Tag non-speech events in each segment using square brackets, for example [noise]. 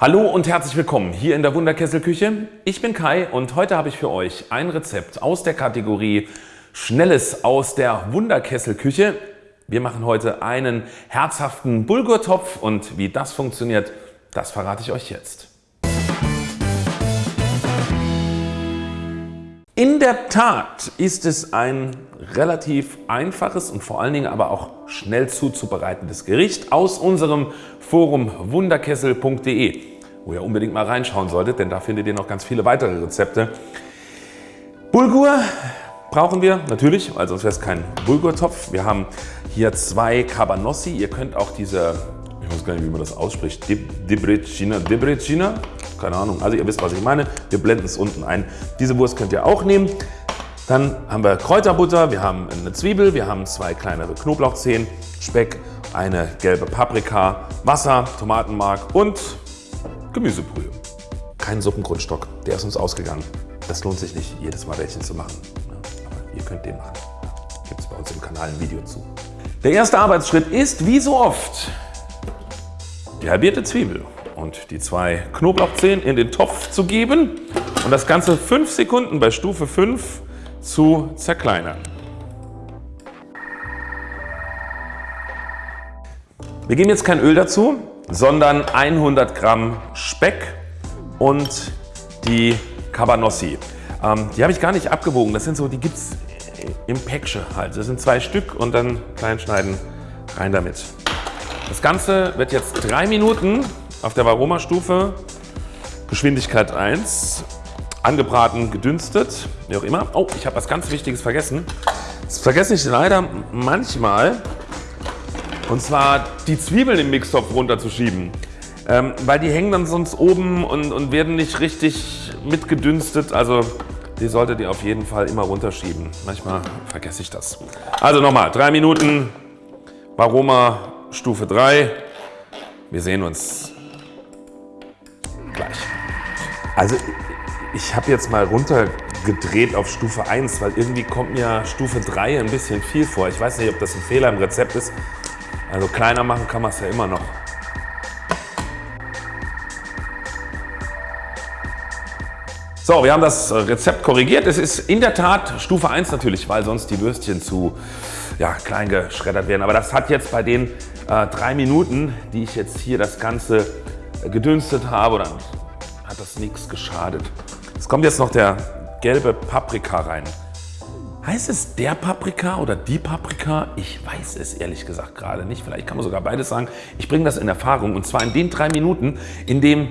Hallo und herzlich willkommen hier in der Wunderkesselküche. Ich bin Kai und heute habe ich für euch ein Rezept aus der Kategorie Schnelles aus der Wunderkesselküche. Wir machen heute einen herzhaften Bulgurtopf und wie das funktioniert, das verrate ich euch jetzt. In der Tat ist es ein relativ einfaches und vor allen Dingen aber auch schnell zuzubereitendes Gericht aus unserem Forum wunderkessel.de, wo ihr unbedingt mal reinschauen solltet, denn da findet ihr noch ganz viele weitere Rezepte. Bulgur brauchen wir natürlich, weil sonst wäre es kein Bulgurtopf. Wir haben hier zwei Cabanossi. Ihr könnt auch diese, ich weiß gar nicht, wie man das ausspricht, Debrecina, Debrecina, keine Ahnung. Also ihr wisst, was ich meine. Wir blenden es unten ein. Diese Wurst könnt ihr auch nehmen. Dann haben wir Kräuterbutter, wir haben eine Zwiebel, wir haben zwei kleinere Knoblauchzehen, Speck, eine gelbe Paprika, Wasser, Tomatenmark und Gemüsebrühe. Kein Suppengrundstock, der ist uns ausgegangen. Das lohnt sich nicht, jedes Mal welchen zu machen. Aber ihr könnt den machen. Gibt es bei uns im Kanal ein Video zu. Der erste Arbeitsschritt ist, wie so oft, die halbierte Zwiebel und die zwei Knoblauchzehen in den Topf zu geben und das Ganze 5 Sekunden bei Stufe 5 zu zerkleinern. Wir geben jetzt kein Öl dazu, sondern 100 Gramm Speck und die Cabanossi. Ähm, die habe ich gar nicht abgewogen. Das sind so, die gibt es im Päckchen halt. Das sind zwei Stück und dann klein schneiden, rein damit. Das Ganze wird jetzt drei Minuten auf der Varoma-Stufe, Geschwindigkeit 1, angebraten, gedünstet, wie auch immer. Oh, ich habe was ganz Wichtiges vergessen. Das vergesse ich leider manchmal. Und zwar die Zwiebeln im Mixtopf runterzuschieben. Ähm, weil die hängen dann sonst oben und, und werden nicht richtig mitgedünstet. Also die solltet ihr auf jeden Fall immer runterschieben. Manchmal vergesse ich das. Also nochmal, drei Minuten, Varoma Stufe 3. Wir sehen uns Also ich habe jetzt mal runtergedreht auf Stufe 1, weil irgendwie kommt mir Stufe 3 ein bisschen viel vor. Ich weiß nicht, ob das ein Fehler im Rezept ist. Also kleiner machen kann man es ja immer noch. So, wir haben das Rezept korrigiert. Es ist in der Tat Stufe 1 natürlich, weil sonst die Würstchen zu ja, klein geschreddert werden. Aber das hat jetzt bei den äh, drei Minuten, die ich jetzt hier das Ganze gedünstet habe, dann hat das nichts geschadet. Es kommt jetzt noch der gelbe Paprika rein. Heißt es der Paprika oder die Paprika? Ich weiß es ehrlich gesagt gerade nicht. Vielleicht kann man sogar beides sagen. Ich bringe das in Erfahrung und zwar in den drei Minuten, in dem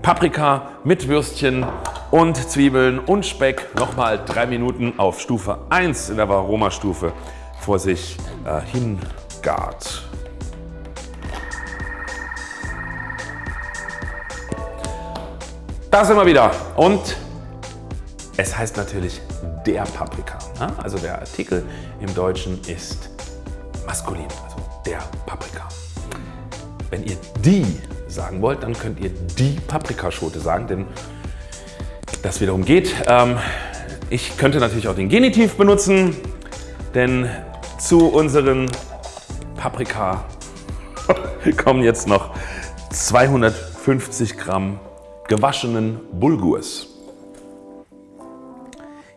Paprika mit Würstchen und Zwiebeln und Speck nochmal drei Minuten auf Stufe 1 in der Varoma-Stufe vor sich äh, hingart. Da sind wir wieder und es heißt natürlich der Paprika. Ne? Also der Artikel im Deutschen ist maskulin, also der Paprika. Wenn ihr die sagen wollt, dann könnt ihr die Paprikaschote sagen, denn das wiederum geht. Ähm, ich könnte natürlich auch den Genitiv benutzen, denn zu unseren Paprika [laughs] kommen jetzt noch 250 Gramm gewaschenen Bulgurs.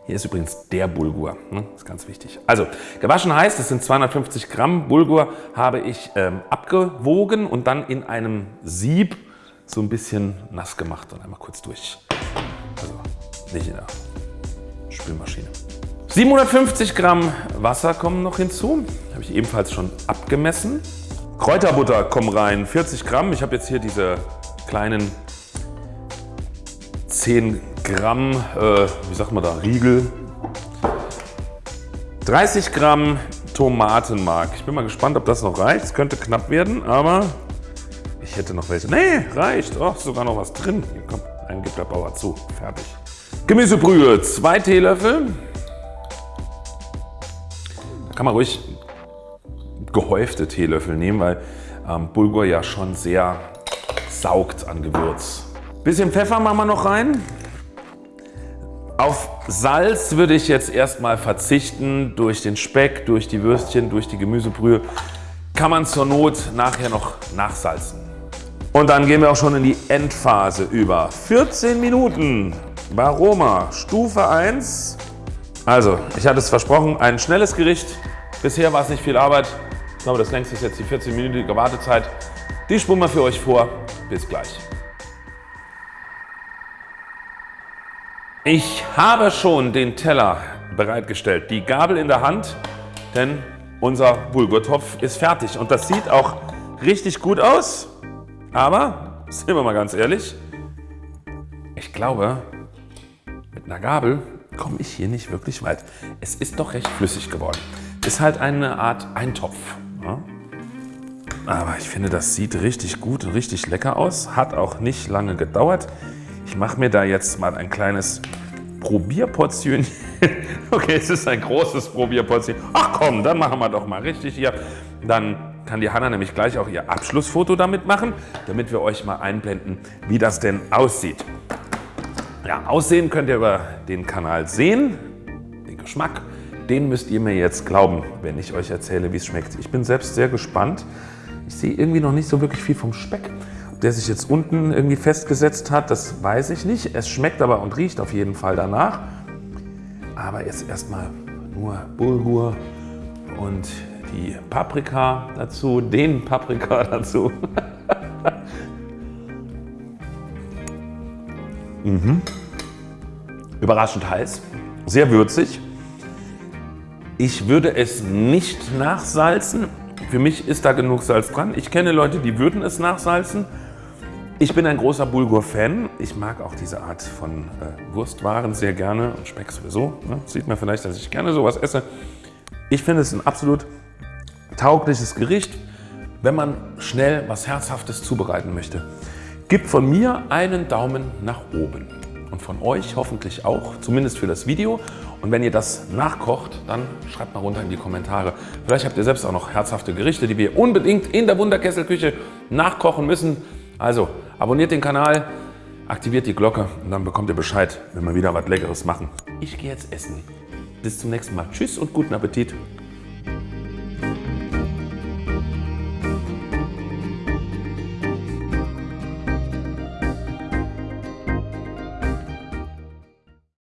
Hier ist übrigens der Bulgur, ne? das ist ganz wichtig. Also gewaschen heißt, es sind 250 Gramm Bulgur habe ich ähm, abgewogen und dann in einem Sieb so ein bisschen nass gemacht und einmal kurz durch. Also nicht in der Spülmaschine. 750 Gramm Wasser kommen noch hinzu, habe ich ebenfalls schon abgemessen. Kräuterbutter kommen rein, 40 Gramm. Ich habe jetzt hier diese kleinen 10 Gramm, äh, wie sagt man da, Riegel. 30 Gramm Tomatenmark. Ich bin mal gespannt, ob das noch reicht. Es könnte knapp werden, aber ich hätte noch welche. Nee, reicht. Oh, sogar noch was drin. Hier, komm, einen gibt der Bauer zu. Fertig. Gemüsebrühe, 2 Teelöffel. Da kann man ruhig gehäufte Teelöffel nehmen, weil ähm, Bulgur ja schon sehr saugt an Gewürz. Bisschen Pfeffer machen wir noch rein. Auf Salz würde ich jetzt erstmal verzichten. Durch den Speck, durch die Würstchen, durch die Gemüsebrühe kann man zur Not nachher noch nachsalzen. Und dann gehen wir auch schon in die Endphase über. 14 Minuten. Varoma, Stufe 1. Also, ich hatte es versprochen, ein schnelles Gericht. Bisher war es nicht viel Arbeit. Ich glaube, das längste ist jetzt die 14-minütige Wartezeit. Die spulen wir für euch vor. Bis gleich. Ich habe schon den Teller bereitgestellt, die Gabel in der Hand, denn unser Bulgurtopf ist fertig und das sieht auch richtig gut aus. Aber, sind wir mal ganz ehrlich, ich glaube, mit einer Gabel komme ich hier nicht wirklich weit. Es ist doch recht flüssig geworden. Ist halt eine Art Eintopf. Ja? Aber ich finde, das sieht richtig gut und richtig lecker aus. Hat auch nicht lange gedauert. Ich mache mir da jetzt mal ein kleines Probierportion. [laughs] okay, es ist ein großes Probierportion. Ach komm, dann machen wir doch mal richtig hier. Dann kann die Hanna nämlich gleich auch ihr Abschlussfoto damit machen, damit wir euch mal einblenden, wie das denn aussieht. Ja, Aussehen könnt ihr über den Kanal sehen. Den Geschmack, den müsst ihr mir jetzt glauben, wenn ich euch erzähle, wie es schmeckt. Ich bin selbst sehr gespannt. Ich sehe irgendwie noch nicht so wirklich viel vom Speck. Der sich jetzt unten irgendwie festgesetzt hat, das weiß ich nicht. Es schmeckt aber und riecht auf jeden Fall danach. Aber jetzt erstmal nur Bulgur und die Paprika dazu, den Paprika [laughs] dazu. mhm. Überraschend heiß, sehr würzig. Ich würde es nicht nachsalzen. Für mich ist da genug Salz dran. Ich kenne Leute, die würden es nachsalzen. Ich bin ein großer Bulgur-Fan. Ich mag auch diese Art von äh, Wurstwaren sehr gerne und Speck sowieso. Ne? Sieht man vielleicht, dass ich gerne sowas esse. Ich finde es ein absolut taugliches Gericht, wenn man schnell was Herzhaftes zubereiten möchte. Gibt von mir einen Daumen nach oben und von euch hoffentlich auch, zumindest für das Video. Und wenn ihr das nachkocht, dann schreibt mal runter in die Kommentare. Vielleicht habt ihr selbst auch noch herzhafte Gerichte, die wir unbedingt in der Wunderkesselküche nachkochen müssen. Also abonniert den Kanal, aktiviert die Glocke und dann bekommt ihr Bescheid, wenn wir wieder was Leckeres machen. Ich gehe jetzt essen. Bis zum nächsten Mal. Tschüss und guten Appetit.